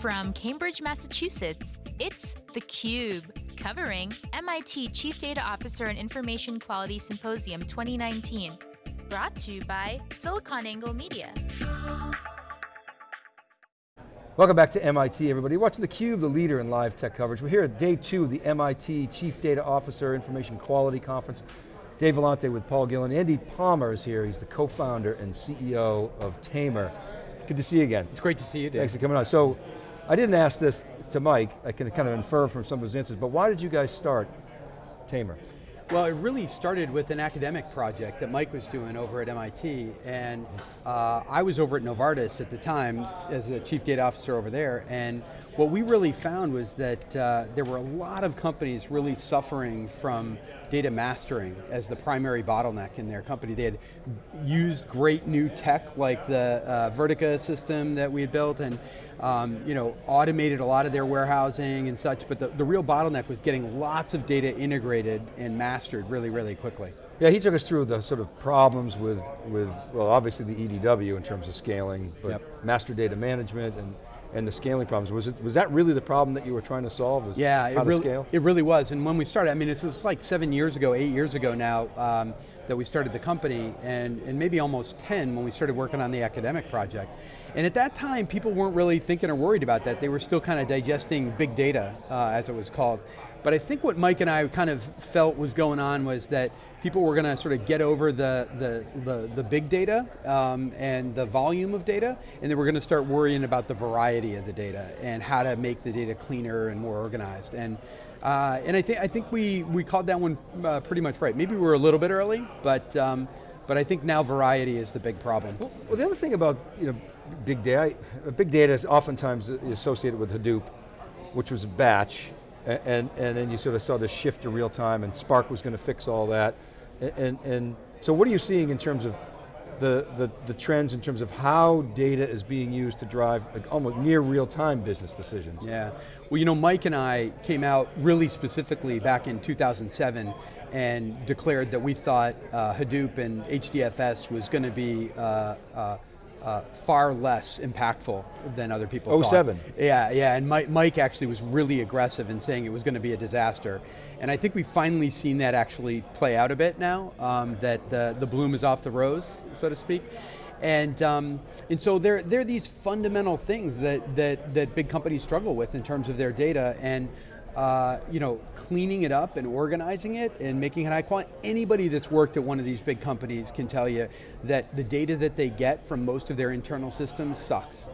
From Cambridge, Massachusetts, it's theCUBE, covering MIT Chief Data Officer and Information Quality Symposium 2019. Brought to you by SiliconANGLE Media. Welcome back to MIT, everybody. Watching theCUBE, the leader in live tech coverage. We're here at day two of the MIT Chief Data Officer Information Quality Conference. Dave Vellante with Paul Gillin. Andy Palmer is here. He's the co-founder and CEO of Tamr. Good to see you again. It's great to see you, Dave. Thanks for coming on. So, I didn't ask this to Mike, I can kind of infer from some of his answers, but why did you guys start Tamr? Well, it really started with an academic project that Mike was doing over at MIT, and uh, I was over at Novartis at the time as the chief data officer over there, and what we really found was that uh, there were a lot of companies really suffering from data mastering as the primary bottleneck in their company. They had used great new tech like the uh, Vertica system that we had built and um, you know, automated a lot of their warehousing and such, but the, the real bottleneck was getting lots of data integrated and mastered really, really quickly. Yeah, he took us through the sort of problems with, with well, obviously the EDW in terms of scaling, but yep. master data management and and the scaling problems. Was, it, was that really the problem that you were trying to solve? Was yeah, it really, it really was. And when we started, I mean, it was like seven years ago, eight years ago now, um, that we started the company, and, and maybe almost 10 when we started working on the academic project. And at that time, people weren't really thinking or worried about that. They were still kind of digesting big data, uh, as it was called. But I think what Mike and I kind of felt was going on was that people were going to sort of get over the, the, the, the big data um, and the volume of data, and then we're going to start worrying about the variety of the data and how to make the data cleaner and more organized. And, uh, and I, think I think we, we called that one uh, pretty much right. Maybe we were a little bit early, but, um, but I think now variety is the big problem. Well, the other thing about you know, big data, big data is oftentimes associated with Hadoop, which was a batch, and, and then you sort of saw this shift to real time and Spark was going to fix all that. And, and, so what are you seeing in terms of the, the, the, trends in terms of how data is being used to drive like almost near real time business decisions? Yeah, well you know Mike and I came out really specifically back in 2007 and declared that we thought uh, Hadoop and HDFS was going to be uh, uh, uh, far less impactful than other people 07. thought. Yeah, yeah, and Mike, Mike actually was really aggressive in saying it was going to be a disaster. And I think we've finally seen that actually play out a bit now, um, that the, the bloom is off the rose, so to speak. And, um, and so there, there are these fundamental things that, that, that big companies struggle with in terms of their data, and uh, you know, cleaning it up and organizing it and making it high quality. Anybody that's worked at one of these big companies can tell you that the data that they get from most of their internal systems sucks.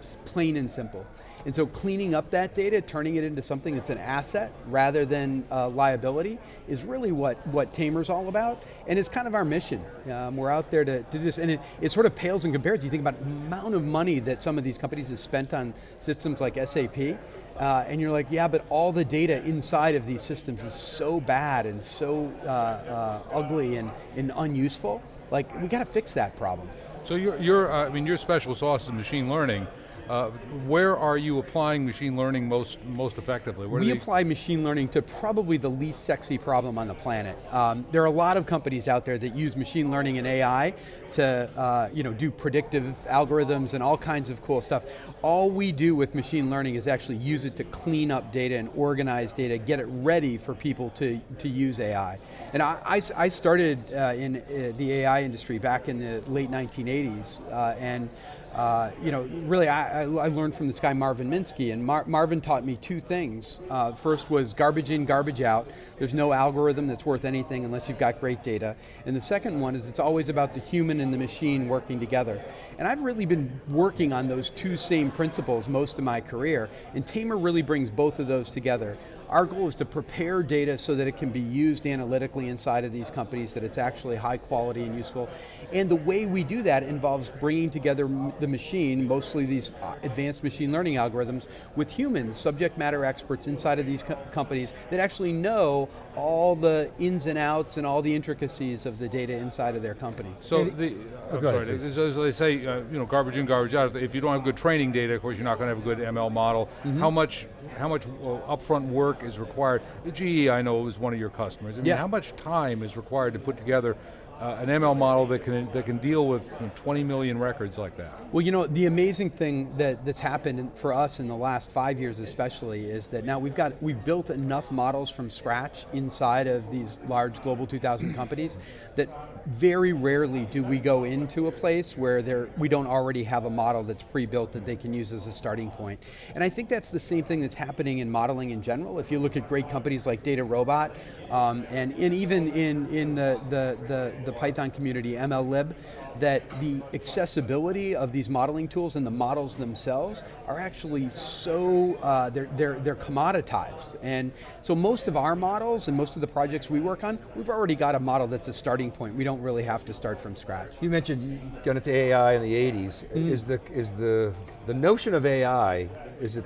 It's plain and simple. And so cleaning up that data, turning it into something that's an asset rather than a liability is really what, what Tamr's all about. And it's kind of our mission. Um, we're out there to, to do this, and it, it sort of pales in comparison. You think about the amount of money that some of these companies have spent on systems like SAP, uh, and you're like, yeah, but all the data inside of these systems is so bad and so uh, uh, ugly and, and unuseful. Like, we got to fix that problem. So your, your uh, I mean, your special sauce is machine learning. Uh, where are you applying machine learning most, most effectively? Where we apply machine learning to probably the least sexy problem on the planet. Um, there are a lot of companies out there that use machine learning and AI to uh, you know, do predictive algorithms and all kinds of cool stuff. All we do with machine learning is actually use it to clean up data and organize data, get it ready for people to, to use AI. And I, I, I started uh, in uh, the AI industry back in the late 1980s, uh, and uh, you know, really I, I, learned from this guy Marvin Minsky, and Mar Marvin taught me two things. Uh, first was garbage in, garbage out. There's no algorithm that's worth anything unless you've got great data. And the second one is it's always about the human and the machine working together. And I've really been working on those two same principles most of my career, and Tamr really brings both of those together. Our goal is to prepare data so that it can be used analytically inside of these companies, that it's actually high quality and useful. And the way we do that involves bringing together the machine, mostly these uh, advanced machine learning algorithms, with humans, subject matter experts inside of these co companies that actually know all the ins and outs and all the intricacies of the data inside of their company. So the, I'm sorry, ahead, as they say, uh, you know, garbage in, garbage out. If you don't have good training data, of course you're not going to have a good ML model. Mm -hmm. How much, how much upfront work is required? GE, I know, is one of your customers. I mean, yeah. how much time is required to put together uh, an ML model that can that can deal with 20 million records like that? Well, you know, the amazing thing that, that's happened for us in the last five years especially is that now we've got, we've built enough models from scratch inside of these large global 2000 companies that very rarely do we go into a place where we don't already have a model that's pre-built that they can use as a starting point. And I think that's the same thing that's happening in modeling in general. If you look at great companies like DataRobot, um, and, and even in, in the, the, the, the Python community, MLlib, that the accessibility of these modeling tools and the models themselves are actually so, uh, they're, they're, they're commoditized. And so most of our models and most of the projects we work on, we've already got a model that's a starting point. We don't really have to start from scratch. You mentioned you got into AI in the 80s. Mm. Is, the, is the, the notion of AI, is it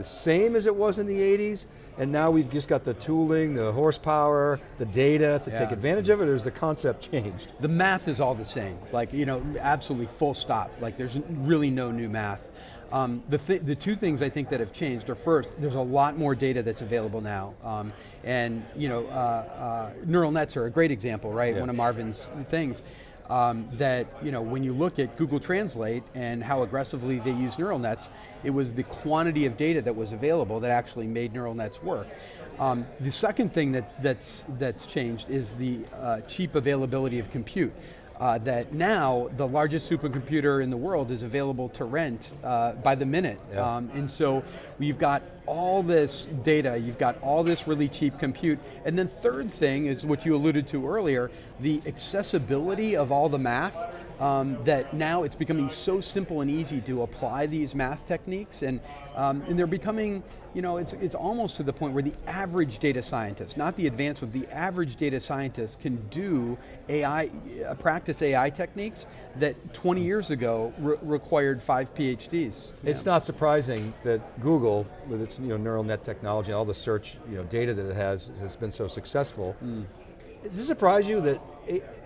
the same as it was in the 80s? and now we've just got the tooling, the horsepower, the data to yeah. take advantage of it, or has the concept changed? The math is all the same, like, you know, absolutely full stop. Like, there's really no new math. Um, the, th the two things I think that have changed are first, there's a lot more data that's available now. Um, and, you know, uh, uh, neural nets are a great example, right? Yeah. One of Marvin's things um, that you know, when you look at Google Translate and how aggressively they use neural nets, it was the quantity of data that was available that actually made neural nets work. Um, the second thing that, that's, that's changed is the uh, cheap availability of compute uh, that now the largest supercomputer in the world is available to rent uh, by the minute. Yeah. Um, and so we've got all this data, you've got all this really cheap compute, and then third thing is what you alluded to earlier, the accessibility of all the math um, that now it's becoming so simple and easy to apply these math techniques and, um, and they're becoming, you know, it's, it's almost to the point where the average data scientist, not the advanced one, the average data scientist can do AI, uh, practice AI techniques that 20 years ago re required five PhDs. It's not surprising that Google, with its you know, neural net technology, all the search you know, data that it has, has been so successful. Mm. Does it surprise you that,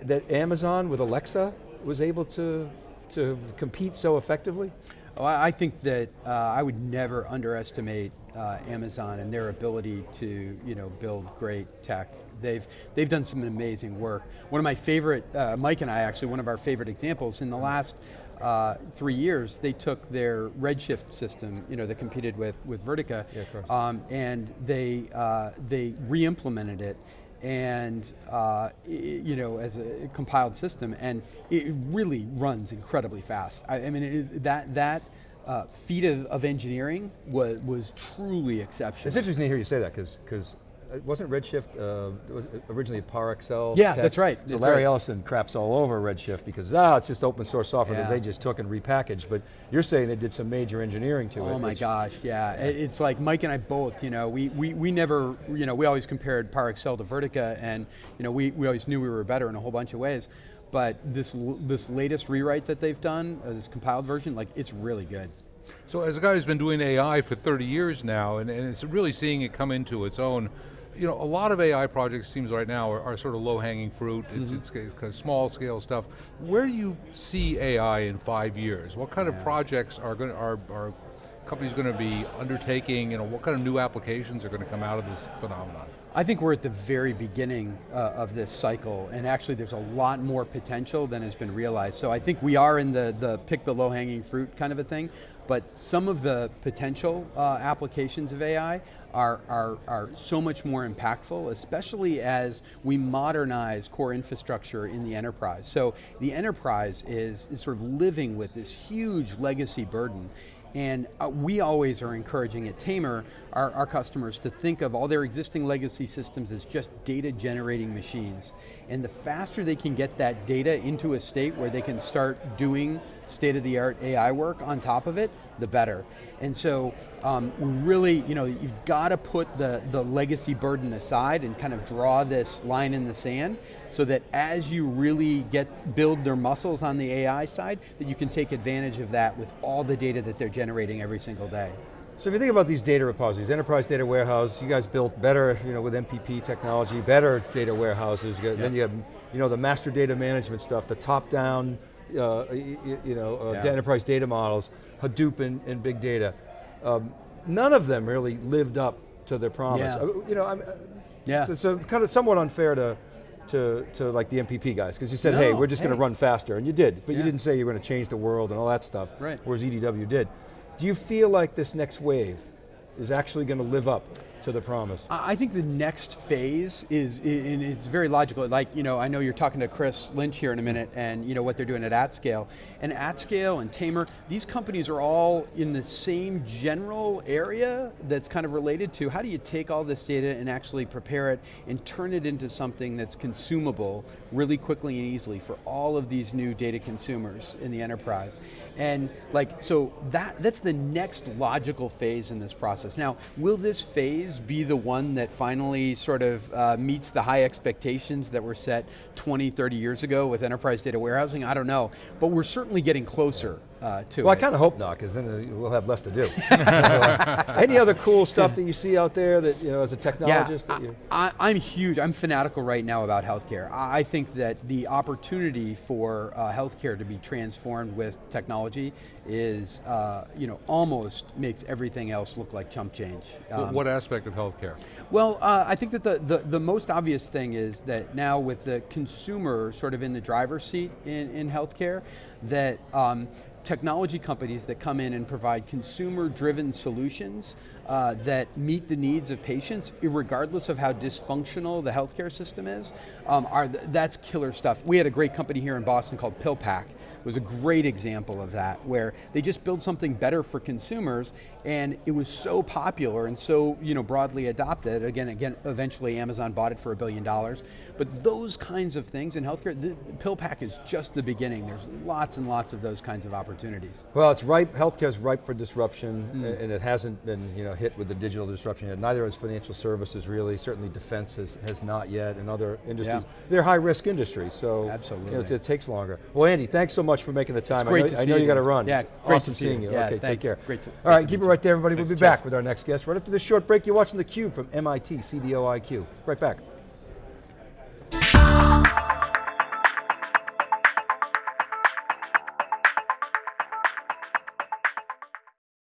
that Amazon with Alexa was able to, to compete so effectively? Oh, I think that uh, I would never underestimate uh, Amazon and their ability to you know, build great tech. They've, they've done some amazing work. One of my favorite, uh, Mike and I actually, one of our favorite examples, in the last uh, three years, they took their Redshift system, you know, that competed with, with Vertica, yeah, um, and they, uh, they re-implemented it and uh, you know, as a compiled system, and it really runs incredibly fast. I, I mean, it, that that uh, feat of, of, engineering was was truly exceptional. It's interesting to hear you say that because because wasn't Redshift uh, was originally ParAccel? Yeah, tech? that's right. So Larry right. Ellison craps all over Redshift because ah, it's just open source software yeah. that they just took and repackaged. But you're saying they did some major engineering to oh it. Oh my gosh, yeah. yeah. It's like Mike and I both. You know, we we we never, you know, we always compared ParAccel to Vertica, and you know, we we always knew we were better in a whole bunch of ways. But this this latest rewrite that they've done, uh, this compiled version, like it's really good. So as a guy who's been doing AI for 30 years now, and, and it's really seeing it come into its own, you know, a lot of AI projects, seems right now, are, are sort of low-hanging fruit. It's, mm -hmm. it's, it's kind of small-scale stuff. Where do you see AI in five years? What kind yeah. of projects are going are, are companies going to be undertaking? You know, what kind of new applications are going to come out of this phenomenon? I think we're at the very beginning uh, of this cycle, and actually there's a lot more potential than has been realized. So I think we are in the, the pick the low-hanging fruit kind of a thing, but some of the potential uh, applications of AI are, are, are so much more impactful, especially as we modernize core infrastructure in the enterprise. So the enterprise is, is sort of living with this huge legacy burden and uh, we always are encouraging at Tamr our, our, customers to think of all their existing legacy systems as just data generating machines. And the faster they can get that data into a state where they can start doing state-of-the-art AI work on top of it, the better. And so um, really, you know, you've got to put the, the legacy burden aside and kind of draw this line in the sand so that as you really get build their muscles on the AI side, that you can take advantage of that with all the data that they're generating every single day. So if you think about these data repositories, enterprise data warehouse, you guys built better, you know, with MPP technology, better data warehouses. Yep. Then you have, you know, the master data management stuff, the top-down, uh, you, you, know, uh, yeah. enterprise data models, Hadoop and, and big data. Um, none of them really lived up to their promise. Yeah. Uh, you know, I'm, uh, yeah. So, so kind of somewhat unfair to to, to like the MPP guys? Because you said, No, hey, we're just going to run faster, and you did, but you didn't say you were going to change the world and all that stuff, Right. whereas EDW did. Do you feel like this next wave is actually going to live up to the promise? I think the next phase is, and it's very logical. Like, you know, I know you're talking to Chris Lynch here in a minute, and you know what they're doing at AtScale. And AtScale and Tamr, these companies are all in the same general area that's kind of related to how do you take all this data and actually prepare it and turn it into something that's consumable really quickly and easily for all of these new data consumers in the enterprise. And like, so that, that's the next logical phase in this process. Now, will this phase be the one that finally sort of uh, meets the high expectations that were set 20, 30 years ago with enterprise data warehousing? I don't know, but we're certainly getting closer uh, to Well, I kind of hope not, because then uh, we'll have less to do. Any other cool stuff that you see out there that, you know, as a technologist that Yeah, you... I, I, am huge, I'm fanatical right now about healthcare. I, I think that the opportunity for uh, healthcare to be transformed with technology is, uh, you know, almost makes everything else look like chump change. What- Um, what aspect of healthcare? well, uh, I think that the, the, the most obvious thing is that now with the consumer sort of in the driver's seat in, in healthcare, that um, technology companies that come in and provide consumer-driven solutions uh, that meet the needs of patients, regardless of how dysfunctional the healthcare system is, um, are th- that's killer stuff. We had a great company here in Boston called PillPack. It was a great example of that, where they just built something better for consumers, and it was so popular and so you know broadly adopted. Again, again, eventually Amazon bought it for a billion dollars. But those kinds of things in healthcare, the PillPack is just the beginning. There's lots and lots of those kinds of opportunities. Well, it's ripe, healthcare's ripe for disruption, mm. a- and it hasn't been you know, hit with the digital disruption yet. Neither has financial services really, certainly defense has, has not yet, and other industries. Yeah. They're high risk industries, so you know, Absolutely. it takes longer. Well, Andy, thanks so much for making the time. great I know, to I know you you got to run. Yeah, It's great awesome to see seeing you. you. Yeah, okay, take care. Great to- All right, keep it right there, everybody. We'll be back with our next guest. Right after this short break, you're watching theCUBE from MIT CDO IQ. Right back.